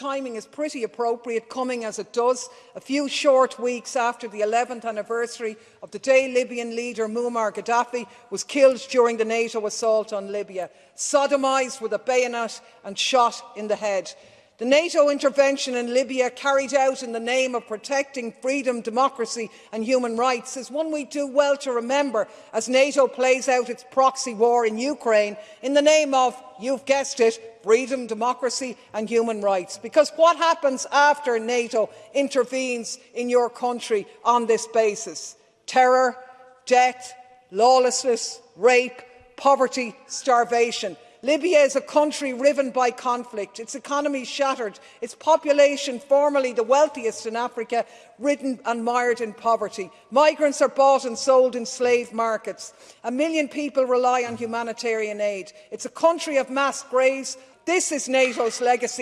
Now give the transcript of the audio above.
timing is pretty appropriate, coming as it does, a few short weeks after the 11th anniversary of the day Libyan leader Muammar Gaddafi was killed during the NATO assault on Libya, sodomised with a bayonet and shot in the head. The NATO intervention in Libya, carried out in the name of protecting freedom, democracy and human rights, is one we do well to remember as NATO plays out its proxy war in Ukraine in the name of, you've guessed it, freedom, democracy and human rights. Because what happens after NATO intervenes in your country on this basis? Terror, death, lawlessness, rape, poverty, starvation. Libya is a country riven by conflict, its economy shattered, its population, formerly the wealthiest in Africa, ridden and mired in poverty. Migrants are bought and sold in slave markets. A million people rely on humanitarian aid. It's a country of mass graves. This is NATO's legacy.